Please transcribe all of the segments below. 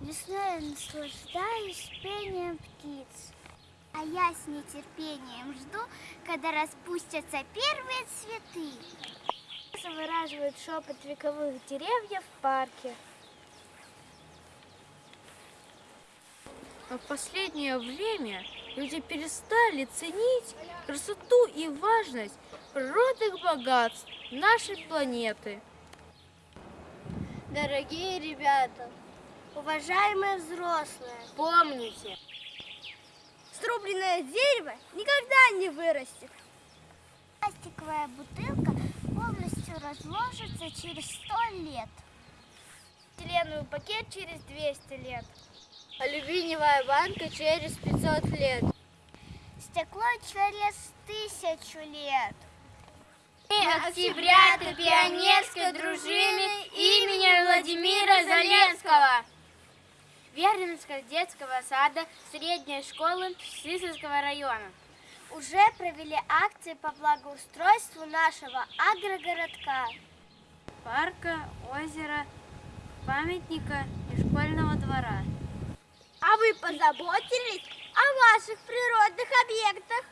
Весной я наслаждаюсь пением птиц. А я с нетерпением жду, когда распустятся первые цветы. Выраживает шепот вековых деревьев в парке. А в последнее время люди перестали ценить красоту и важность природных богатств нашей планеты. Дорогие ребята, уважаемые взрослые, Помните, срубленное дерево никогда не вырастет. Пластиковая бутылка полностью разложится через сто лет. Стеленовый пакет через 200 лет. алюминиевая банка через 500 лет. Стекло через тысячу лет. Мы октябрята пионерской дружины имени Владимира Заленского. Вернинского детского сада средней школы Сысольского района. Уже провели акции по благоустройству нашего агрогородка. Парка, озера, памятника и школьного двора. А вы позаботились о ваших природных объектах?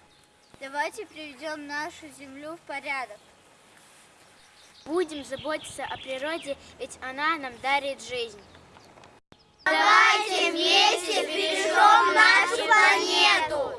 Давайте приведем нашу землю в порядок. Будем заботиться о природе, ведь она нам дарит жизнь. Давайте вместе!